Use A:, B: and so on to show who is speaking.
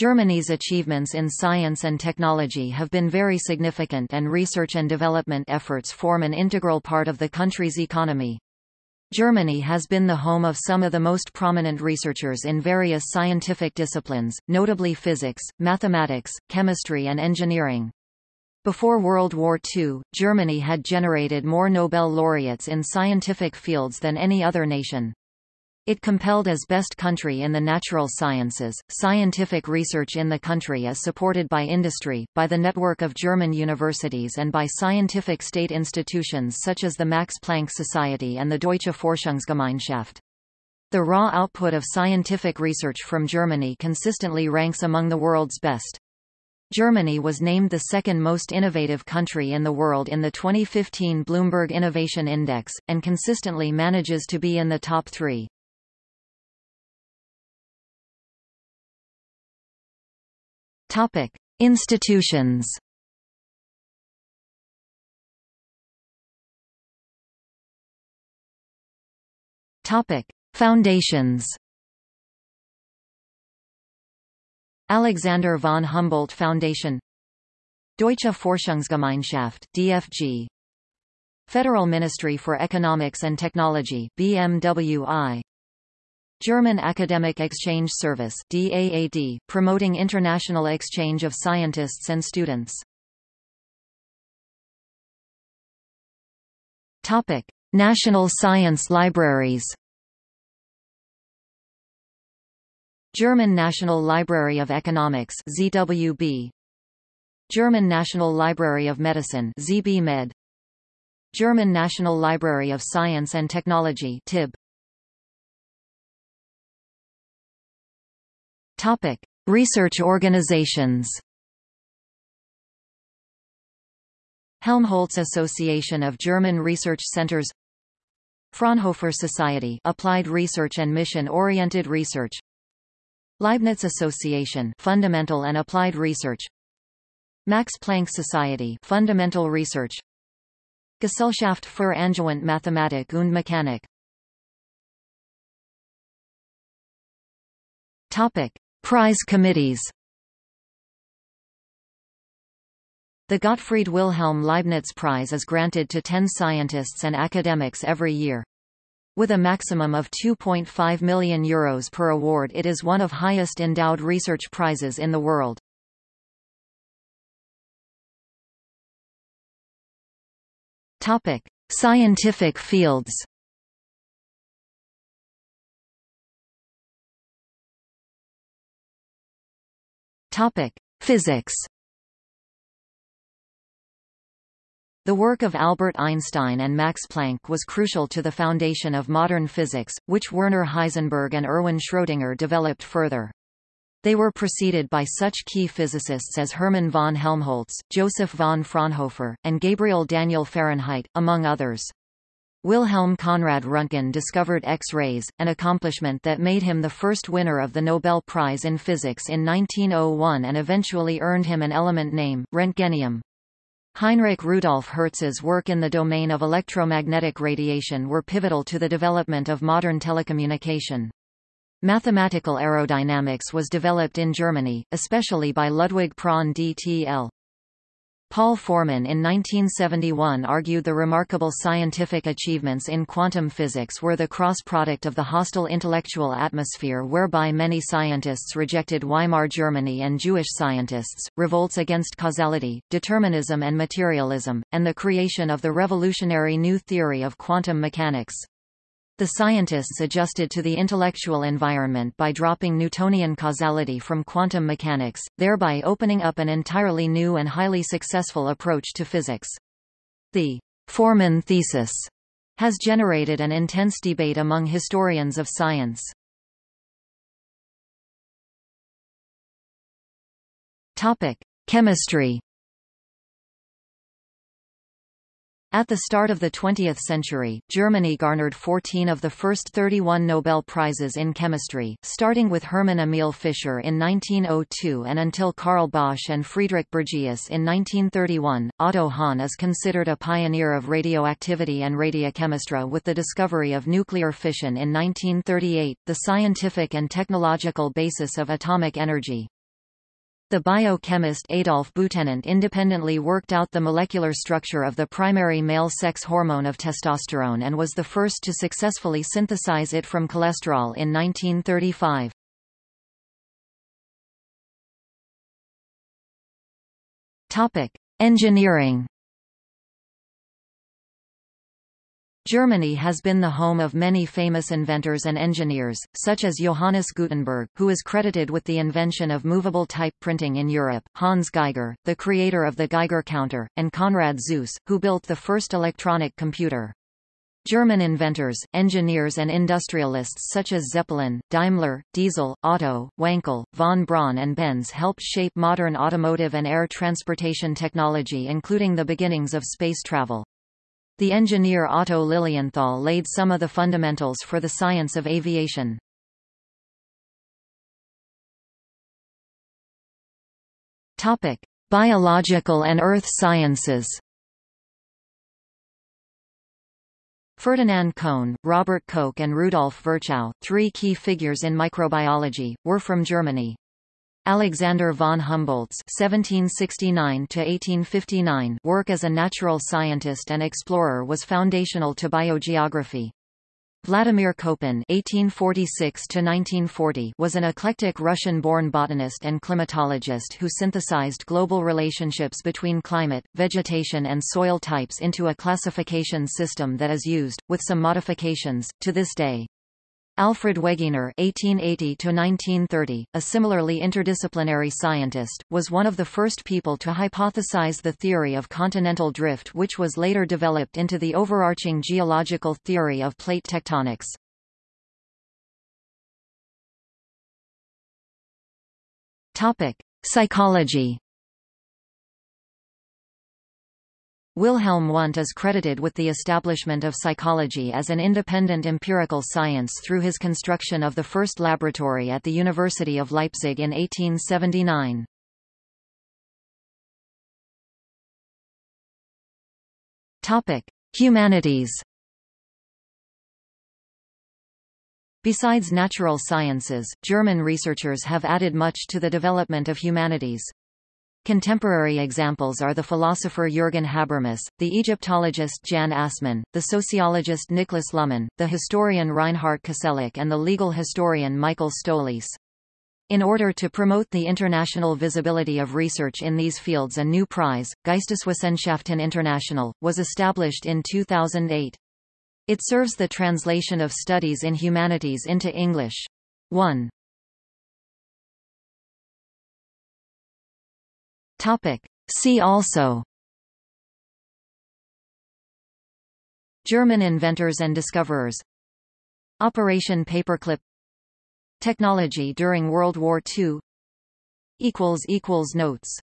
A: Germany's achievements in science and technology have been very significant and research and development efforts form an integral part of the country's economy. Germany has been the home of some of the most prominent researchers in various scientific disciplines, notably physics, mathematics, chemistry and engineering. Before World War II, Germany had generated more Nobel laureates in scientific fields than any other nation. It compelled as best country in the natural sciences. Scientific research in the country is supported by industry, by the network of German universities and by scientific state institutions such as the Max Planck Society and the Deutsche Forschungsgemeinschaft. The raw output of scientific research from Germany consistently ranks among the world's best. Germany was named the second most innovative country in the world in the 2015 Bloomberg Innovation Index, and consistently manages to be in the top three. Topic: Institutions. Topic: Foundations. Alexander von Humboldt Foundation. Deutsche Forschungsgemeinschaft DFG Federal Ministry for Economics and Technology BMWI German Academic Exchange Service DAAD, promoting international exchange of scientists and students. Topic: National Science Libraries. German National Library of Economics ZWB. German National Library of Medicine ZB. German National Library of Science and Technology TIB. Topic: Research organizations. Helmholtz Association of German Research Centers Fraunhofer Society Applied Research and Mission-Oriented Research Leibniz Association Fundamental and Applied Research Max Planck Society Fundamental Research Gesellschaft für Angewandte Mathematik und Mechanik Topic Prize committees The Gottfried Wilhelm Leibniz Prize is granted to 10 scientists and academics every year. With a maximum of 2.5 million euros per award it is one of highest endowed research prizes in the world. Topic: Scientific fields. Topic: Physics. The work of Albert Einstein and Max Planck was crucial to the foundation of modern physics, which Werner Heisenberg and Erwin Schrödinger developed further. They were preceded by such key physicists as Hermann von Helmholtz, Joseph von Fraunhofer, and Gabriel Daniel Fahrenheit, among others. Wilhelm Conrad Röntgen discovered X-rays, an accomplishment that made him the first winner of the Nobel Prize in Physics in 1901 and eventually earned him an element name, Roentgenium. Heinrich Rudolf Hertz's work in the domain of electromagnetic radiation were pivotal to the development of modern telecommunication. Mathematical aerodynamics was developed in Germany, especially by Ludwig Prandtl. Paul Forman in 1971 argued the remarkable scientific achievements in quantum physics were the cross-product of the hostile intellectual atmosphere whereby many scientists rejected Weimar Germany and Jewish scientists, revolts against causality, determinism and materialism, and the creation of the revolutionary new theory of quantum mechanics. The scientists adjusted to the intellectual environment by dropping Newtonian causality from quantum mechanics, thereby opening up an entirely new and highly successful approach to physics. The Forman thesis has generated an intense debate among historians of science. Topic: Chemistry At the start of the 20th century, Germany garnered 14 of the first 31 Nobel Prizes in chemistry, starting with Hermann Emil Fischer in 1902 and until Carl Bosch and Friedrich Bergius in 1931. Otto Hahn is considered a pioneer of radioactivity and radiochemistry with the discovery of nuclear fission in 1938, the scientific and technological basis of atomic energy. The biochemist Adolf Butenandt independently worked out the molecular structure of the primary male sex hormone of testosterone and was the first to successfully synthesize it from cholesterol in 1935. Topic: Engineering Germany has been the home of many famous inventors and engineers, such as Johannes Gutenberg, who is credited with the invention of movable type printing in Europe, Hans Geiger, the creator of the Geiger counter, and Konrad Zuse, who built the first electronic computer. German inventors, engineers and industrialists such as Zeppelin, Daimler, Diesel, Otto, Wankel, von Braun and Benz helped shape modern automotive and air transportation technology including the beginnings of space travel. The engineer Otto Lilienthal laid some of the fundamentals for the science of aviation. Topic: Biological and earth sciences. Ferdinand Cohn, Robert Koch and Rudolf Virchow, three key figures in microbiology, were from Germany. Alexander von Humboldt's (1769–1859) work as a natural scientist and explorer was foundational to biogeography. Vladimir Köppen (1846–1940) was an eclectic Russian-born botanist and climatologist who synthesized global relationships between climate, vegetation, and soil types into a classification system that is used, with some modifications, to this day. Alfred Wegener (1880–1930), a similarly interdisciplinary scientist, was one of the first people to hypothesize the theory of continental drift, which was later developed into the overarching geological theory of plate tectonics. Topic: Psychology. Wilhelm Wundt is credited with the establishment of psychology as an independent empirical science through his construction of the first laboratory at the University of Leipzig in 1879. Topic: Humanities. Besides natural sciences, German researchers have added much to the development of humanities. Contemporary examples are the philosopher Jürgen Habermas, the Egyptologist Jan Assmann, the sociologist Niklas Luhmann, the historian Reinhard Koselleck and the legal historian Michael Stolleis. In order to promote the international visibility of research in these fields a new prize, Geisteswissenschaften International, was established in 2008. It serves the translation of studies in humanities into English. 1. Topic. See also. German inventors and discoverers. Operation Paperclip. Technology during World War II Notes